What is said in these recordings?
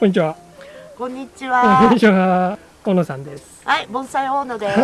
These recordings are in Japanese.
こんにちは。こんにちこんはに。ちは。小野さんです。はい、盆栽大野です。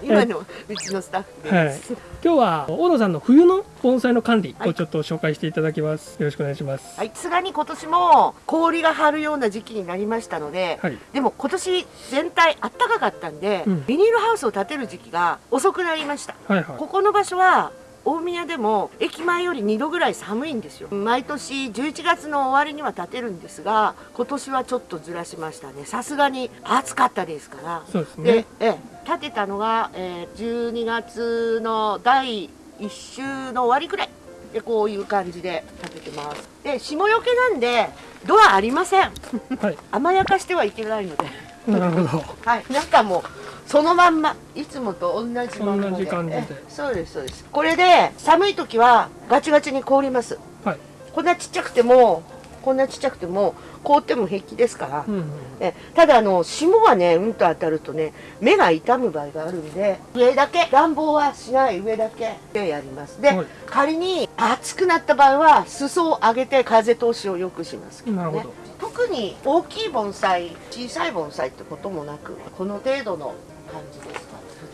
今のうちのスタッフはい。今日は小野さんの冬の盆栽の管理はいをちょっと紹介していただきます。よろしくお願いします。はい、さすがに今年も氷が張るような時期になりましたので、はい。でも今年全体あったかかったんで、うんビニールハウスを建てる時期が遅くなりました。はいはここの場所は大宮でも駅前より2度ぐらい寒いんですよ毎年11月の終わりには建てるんですが今年はちょっとずらしましたねさすがに暑かったですからい。そうですでね。、ええ建てたのが、えー12月の第1週の終わりくらいでこういう感じで建ててますで霜よけなんでドアありません はい。甘やかしてはいけないのでなるほど。はい中もそのまんまいつもと同じまんまで。同じ感じでえそうですそうです。これで寒い時はガチガチに凍ります。はい。こんなちっちゃくてもこんなちっちゃくても凍っても平気ですから、うんうん。えただあの霜がねうんと当たるとね目が痛む場合があるんで上だけ暖房はしない上だけでやります。で、はい。仮に暑くなった場合は裾を上げて風通しを良くしますけどね。なるほど。特に大きい盆栽小さい盆栽ってこともなくこの程度の感じですか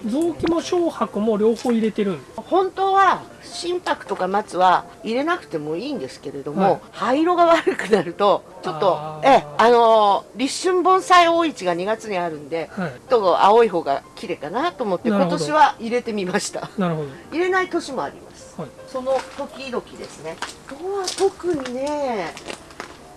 臓器も小白も両方入れてる。本当は心拍とか松は入れなくてもいいんですけれども、はい灰色が悪くなるとちょっとあーええあのー立春盆栽大市が2月にあるんではい。ちょっと青い方が綺麗かなと思って今年は入れてみましたなるほど。入れない年もありますはい。その時々ですねあとは特にね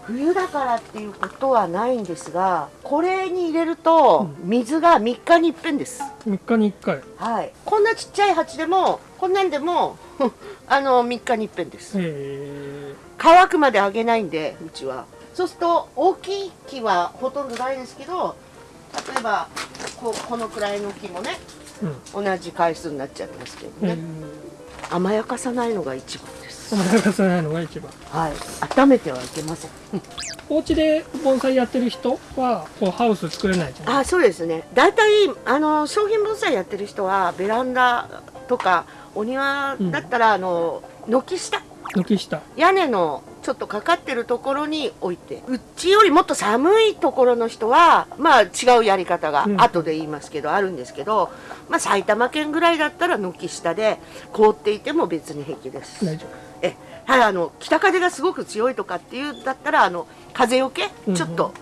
冬だからっていうことはないんですがこれに入れると水が3日に一遍です、3日に1回。はいこんなちっちゃい鉢でもこんなんでも あの3日に一遍ですへえ。乾くまであげないんでうちはそうすると大きい木はほとんどないですけど例えばこうこのくらいの木もねうん。同じ回数になっちゃいますけどね。甘やかさないのが一番です甘やかさないのが一番。はい。温めてはいけません。お家で盆栽やってる人はこうハウス作れないじゃない。あそうですね。大体あの商品盆栽やってる人はベランダとかお庭だったら、あの軒下。軒下。屋根のちょっとかかってるところに置いて。うちよりもっと寒いところの人はまあ違うやり方がうん。後で言いますけど、あるんですけど、まあ、埼玉県ぐらいだったら軒下で凍っていても別に平気です。大丈えはいあの北風がすごく強いとかっていうんだったらあの風よけうんうんちょっと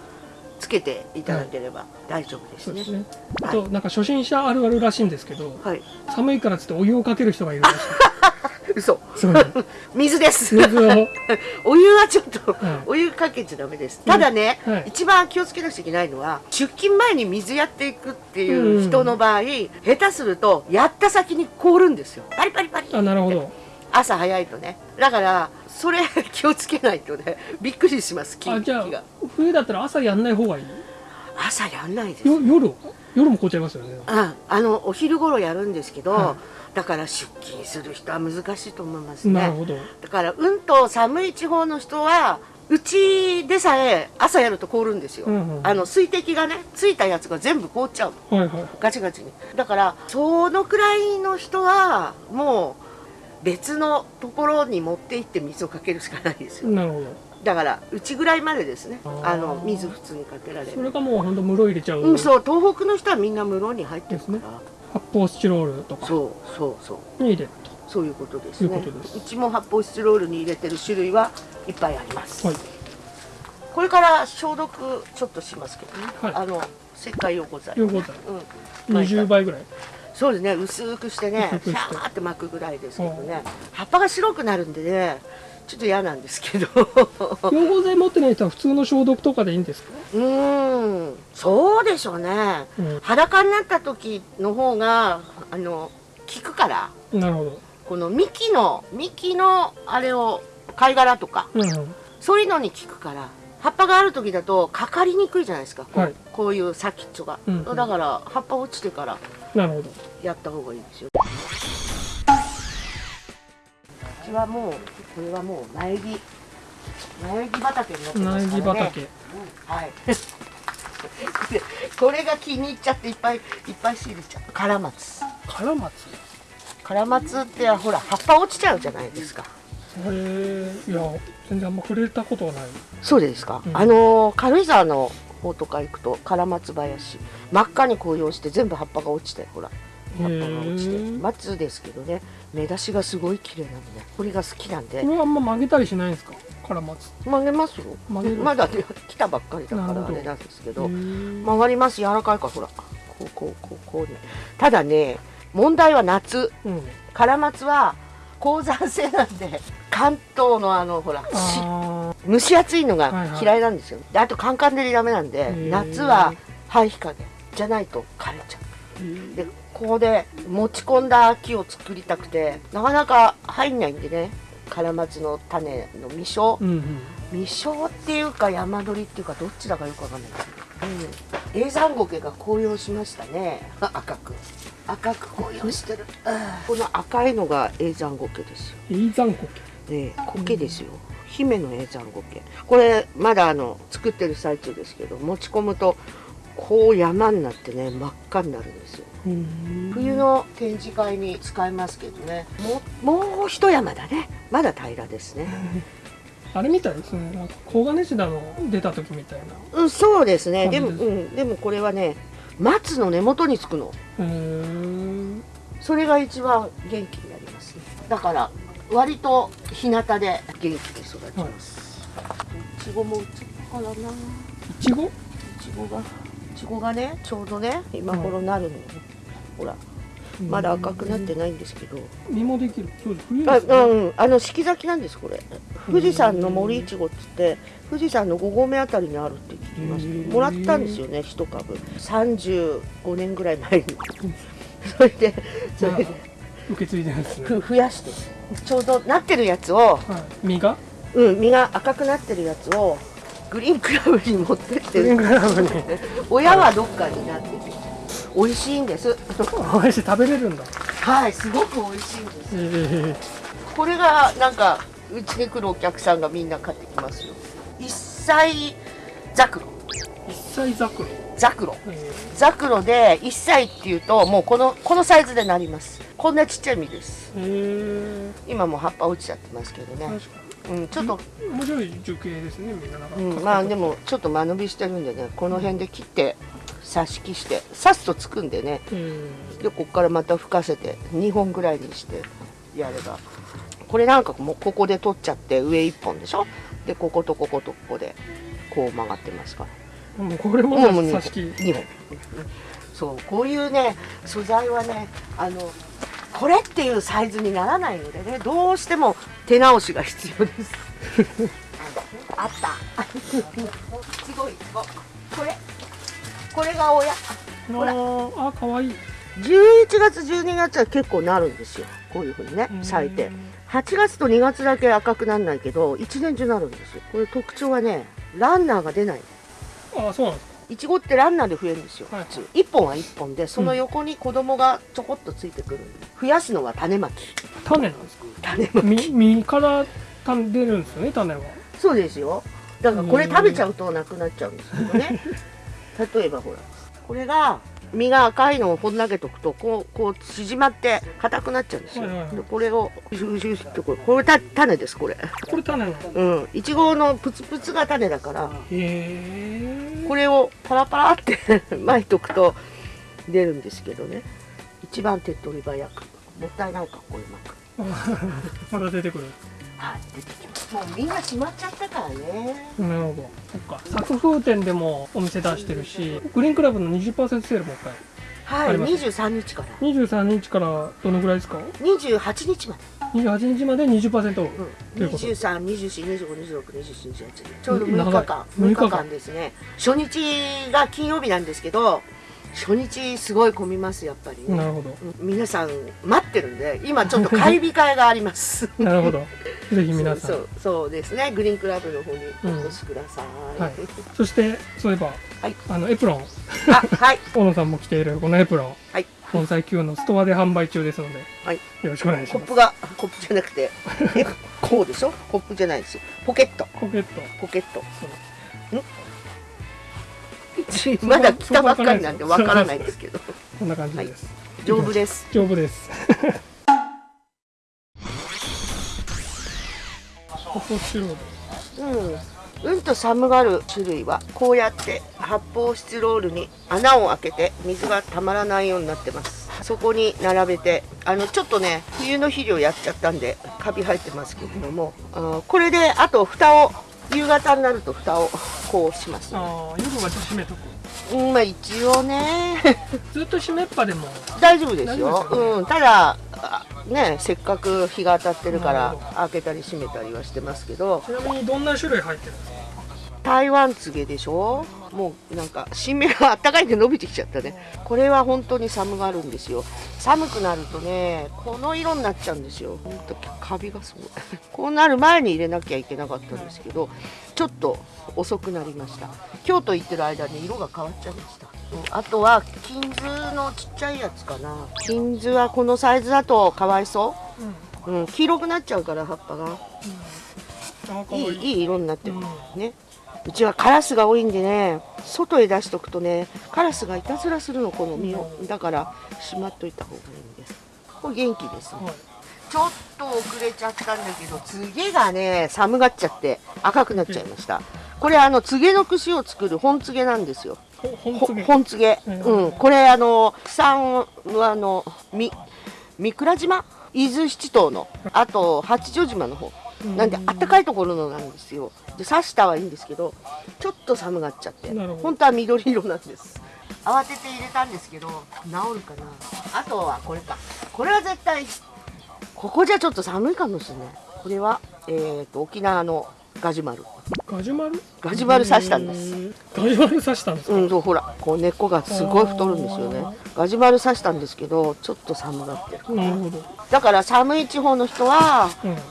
つけていただければ大丈夫ですね。うですね。あはとなんか初心者あるあるらしいんですけど、はい、寒いからっつってお湯をかける人がいるらしい。嘘。水です。水を。お湯はちょっと、はいお湯かけちゃダメです。ただね、はい一番気をつけなくちゃいけないのは、出勤前に水やっていくっていう人の場合、下手すると、やった先に凍るんですよ。パリパリパリ。あ、なるほど。朝早いとね。だから、それ 気をつけないとね、びっくりします、木あ、じゃあ。冬だったら朝やんない方がいい？朝やんないです。よ夜？は夜も凍っちゃいますよね。ああの、お昼頃やるんですけど、はだから出勤する人は難しいと思いますね。なるほど。だからうんと寒い地方の人はうちでさえ朝やると凍るんですよ、うんうんあの水滴がねついたやつが全部凍っちゃうのはいはい。ガチガチにだからそのくらいの人はもう別のところに持って行って水をかけるしかないですよなるほど。だからうちぐらいまでですね。あの水普通にかけられる。それがもう本当室入れちゃう。うんそう。東北の人はみんな室に入ってるから、発泡スチロールとか。そうそうそう。に入れるそういうことですそういねうことです。うちも発泡スチロールに入れてる種類はいっぱいあります、と。はい。これから消毒ちょっとしますけどね、はい。あの石灰溶膠剤、両方だ。うん、20倍ぐらい。そうですね。薄くしてね シャーって巻くぐらいですけどね。葉っぱが白くなるんでねちょっと嫌なんですけど。溶合剤持ってない人は普通の消毒とかでいいんですか？うーん。そうでしょうね、うん。裸になった時の方があの効くから。なるほど。この幹の幹のあれを貝殻とか。うんうん。そういうのに効くから。葉っぱがある時だとかかりにくいじゃないですか。こう,、はい。こういう先っちょが、うんうん。だから葉っぱ落ちてから。なるほど。やった方がいいですよ。うちはもうこれはもう苗木。苗木畑になってますからね。苗木畑。うんはい。で これが気に入っちゃっていっぱいいっぱい仕入れちゃう。カラマツ。カラマツ？カラマツってほら葉っぱ落ちちゃうじゃないですか。へえいや全然あんま触れたことはない。そうですか、うん。あの軽井沢の方とか行くと唐松林。真っ赤に紅葉して全部葉っぱが落ちてほら葉っぱが落ちて松ですけどね。目出しがすごい綺麗なんでこれが好きなんで。これはあんま曲げたりしないんですか？カラマツ。曲げますよ。曲げる？まだね来たばっかりだからあれなんですけど。曲がります。柔らかいからほら。こうこうこうこうねただね問題は夏。うん。カラマツは高山性なんで関東のあのほら蒸し暑いのがはいはい。嫌いなんですよ、であとカンカン照りダメなんでー。夏は半日陰じゃないと枯れちゃー。うでここで持ち込んだ木を作りたくてなかなか入んないんでね。カラマツの種の実生。うんうん。未生っていうか山鳥っていうかどっちだかよくわかんないですけど、うん、永山苔が紅葉しましたね。赤く。赤く紅葉してる。この赤いのが永山苔ですよ。イーザンコね苔ですよ。姫の永山苔これまだあの作ってる最中ですけど持ち込むとこう山になってね真っ赤になるんですよ冬の展示会に使えますけどね。もうもう一山だね。まだ平らですね。あれみたい？ですねなんか黄金シダの出た時みたいな。うんそうですね。でも、うん、でもこれはね松の根元につくの。それが一番元気になりますね。だから割と日向で元気に育ちます、い。ちごもうちからな。いちご？いちごがいちごがねちょうどね今頃なるの、ほら。まだ赤くなってないんですけど、実もできる。そうです。冬あですね。うん。あの四季咲きなんですこれ。富士山の森いちごっつって富士山の5合目あたりにあるって聞きました。もらったんですよね一株。35年ぐらい前に。それでそれで。まあ受け継いでるんですね。ふ増やして。ちょうどなってるやつをはい。実が？うん実が赤くなってるやつをグリーンクラブに持ってって。親はどっかになってて美味しいんです。おいしい食べれるんだ。はいすごく美味しいんです。えこれがなんかうちに来るお客さんがみんな買ってきますよ。一歳ザクロ。一歳桜ザクロ。えザクロで1歳っていうともうこのこのサイズでなります。こんなちっちゃい実です。今もう葉っぱ落ちちゃってますけどー、ねうんちょっと、に面白い樹形ですねみんな。なんか、うん、まあでもちょっと間延びしてるんでねこの辺で切って挿し木して刺すとつくんでね。えでここからまた吹かせて2本ぐらいにしてやれば。これなんかもうここで取っちゃって上1本でしょ？でこことこことここでこう曲がってますから。ー、もうこれももうもう2本。挿し木。2本そうこういうね素材はねあのこれっていうサイズにならないのでねどうしても手直しが必要です。あった。すごい。ここれこれが親。ほら。あかわいい。11月12月は結構なるんですよ。こういうふうにね咲いて。8月と2月だけ赤くならないけど1年中なるんですよ。これ特徴はねランナーが出ないあそうなんですか。いちごってランナーで増えるんですよ、はい普通。1本は1本でその横に子供がちょこっとついてくる。んで増やすのは種まき。種なんですか。種まき。実実から種出るんですよね種は。そうですよ。だからこれ食べちゃうとなくなっちゃうんですけどね 例えばほらこれが実が赤いのをほん投げとくとこうこう縮まって硬くなっちゃうんですよ、はいはいはい。でこれをシュシュってこれこれた種ですこれ。これ種うん。いちごのプツプツが種だからこれをパラパラって 巻いとくと出るんですけどね。一番手っ取り早く。もったいないかこれ巻く。まだ出てくるはい出てきます。もうみんな閉まっちゃったからね。なるほど。そっか。作風店でもお店出してるしグリーンクラブの20%セールも一回はいあります23日から。23日からどのぐらいですか？28日まで。28日まで20%オフうん、ということ。23、24、25、26、27、28ちょうど長い6日間。6 6日間。日間ですね。初日が金曜日なんですけど初日すごい混みますやっぱり、なるほど。うん。皆さん待ってるんで今ちょっと買い控えがあります。なるほど。ぜひ皆さん。そうそうですね。グリーンクラブの方にお越しください、はい。そしてそういえば、はい。あのエプロン。あはい。大野さんも着ているこのエプロン。はい。盆栽 Q のストアで販売中ですのではい。よろしくお願いします。コップがコップじゃなくてえこうでしょ？コップじゃないです。よポケット。ポケット。ポケット。そうまだ来たばっかりなんでわからないですけど。こんな感じです、丈夫です。丈夫です。うん、うんと寒がる種類はこうやって発泡スチロールに穴を開けて水がたまらないようになってます。そこに並べてあのちょっとね冬の肥料やっちゃったんでカビ生えてますけれどもこれであと蓋を夕方になると蓋をこうしますああ夜は閉めとく？うんまあ一応ね。ずっと閉めっぱでも？大丈夫ですよ。ね。うん、ただあねせっかく日が当たってるから開けたり閉めたりはしてますけど。ちなみにどんな種類入ってるんですか？台湾つげでしょ？もうなんか新芽があったかいんで伸びてきちゃったね。これは本当に寒がるんですよ。寒くなるとねこの色になっちゃうんですよ。ほんとカビがすごい。こうなる前に入れなきゃいけなかったんですけどちょっと遅くなりました。京都行ってる間に色が変わっちゃいました。うんあとは金図のちっちゃいやつかな。金図はこのサイズだとかわいそう。ん。う、うん、黄色くなっちゃうから葉っぱが。あかわいい。いいいい色になってる、うん。ねうちはカラスが多いんでね外へ出しとくとねカラスがいたずらするのこの実を。だからしまっといた方がいいんです。これ元気です。ねはい。ちょっと遅れちゃったんだけど次がね寒がっちゃって赤くなっちゃいました。これあのつげの串を作る本つげなんですよ。ほ本ほつげうん。うん、これあの産はあのみ三倉島？伊豆七島のあと八丈島の方なんであったかいところのなんですよ。で刺したはいいんですけどちょっと寒がっちゃって。本当は緑色なんです。慌てて入れたんですけど治るかな。あとはこれか。これは絶対ここじゃちょっと寒いかもしれない。これはえー、と沖縄のガジュマルガジュマル？ガジュマル刺したんです。ガジュマル刺したんですか、うん、そうほらこう根っこがすごい太るんですよね。ガジュマル刺したんですけどちょっと寒がってる。なるほど、だから寒い地方の人は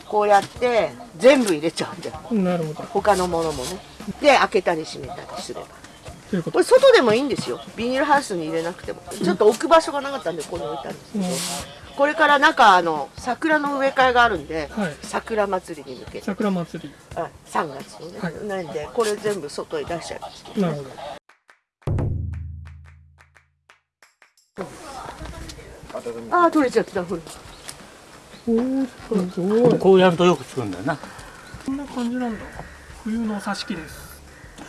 こうやって全部入れちゃうんだよ。うん、なるほど。他のものもね。で開けたり閉めたりすれば。ここと。れ外でもいいんですよ。ビニールハウスに入れなくても。ちょっと置く場所がなかったんでここに置いたんですけうん。どこれから中あの桜の植え替えがあるんではい。桜祭りに向けて。桜祭り。あ3月のね、はい。なんでこれ全部外へ出しちゃいますなるほど。ああ取れちゃったほら。おーすごい。こうやるとよくつくんだよな。こんな感じなんだ。冬の挿し木です。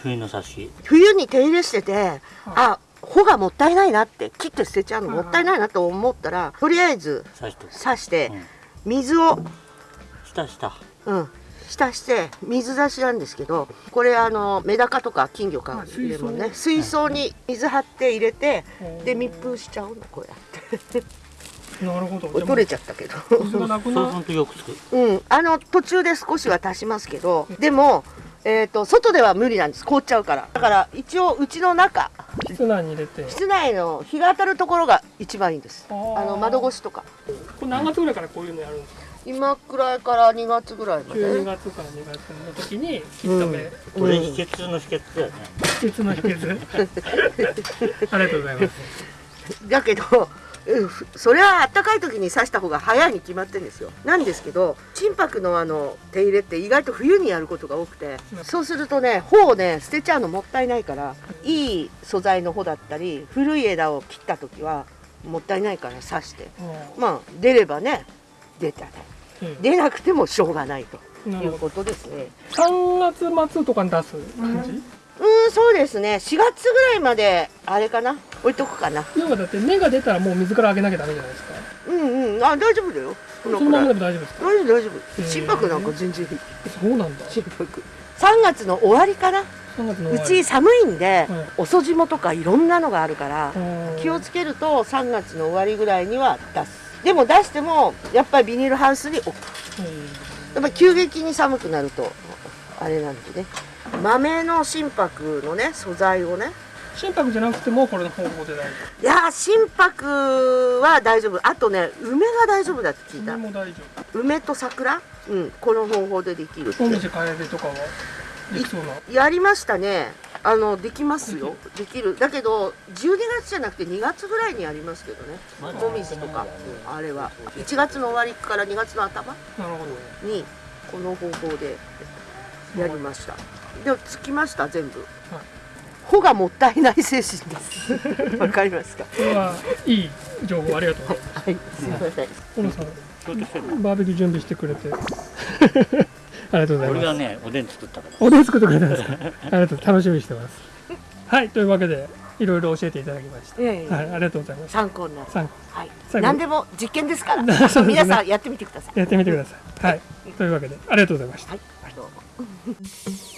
冬の差し冬に手入れしてて、あ穂がもったいないなって切って捨てちゃうのはいもったいないなと思ったらとりあえず刺してうん。水を、下下うん、浸して水出しなんですけどこれあのメダカとか金魚かはい入れるね。水水槽に水張って入れてうんで密封しちゃうのこうやって。なるほど。取れちゃったけど。うするとよくつく。うん。あの途中で少しは足しますけどでもえー、と外では無理なんです。凍っちゃうから。だから一応うちの中室内に入れて。室内の日が当たるところが一番いいんです。あの窓越しとか。これ何月ぐらいからこういうのやるんですか？今くらいから2月ぐらいま12で月から2月の時に切った目、うんこれ秘訣の秘訣。だよね秘訣の秘訣。ありがとうございます。だけどそれはあったかい時に刺した方が早いに決まってるんですよ。なんですけど心拍のあの手入れって意外と冬にやることが多くてうん。そうするとね穂をね捨てちゃうのもったいないからいい素材の穂だったり古い枝を切った時はもったいないから刺してまあ出ればね出たねうん。出なくてもしょうがないとないうことですね。3月末とかに出す感じ、うん。そうですね。4月ぐらいまであれかな？置いとくかな。要はだって芽が出たらもう水からあげなきゃダメじゃないですか。うんうん。あ大丈夫だよ。こそのままでも大丈夫ですか？大丈夫大丈へ夫ー。心拍なんか全然いい。そうなんだ。心拍。3月の終わりかな。3月のうち寒いんで、はい。遅霜とかいろんなのがあるから、うん。気をつけると3月の終わりぐらいには出す。でも出してもやっぱりビニールハウスに置く。うんやっぱり急激に寒くなるとあれなんでね。豆の心拍のね素材をね心拍じゃなくてもこれの方法で大丈いやー心拍は大丈夫。あとね梅が大丈夫だって聞い夫た。梅も大丈梅と桜？うんこの方法でできるって。夫紅葉楓とかは？できそうな？やりましたね。あのできますよ。できる？だけど12月じゃなくて2月ぐらいにやりますけどね。もみじとか、うんあれは。1月の終わりから2月の頭？にこの方法でやりました。でもつきました全部穂がもったいない精神です。わかりますか？これはいい情報ありがとう。ございますはいすいません。小野さんバーベキュー準備してくれて。ありがとうございます。俺がねおでん作ったから。おでん作ってくれたんですか？ありがとう。楽しみにしてます。はいというわけでいろいろ教えていただきました、いやいやはい、ありがとうございます。参考になる。参考。はい。何でも実験ですから。ね。皆さんやってみてください。やってみてください。はい。というわけでありがとうございました。はい。どうも